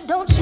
you, don't you?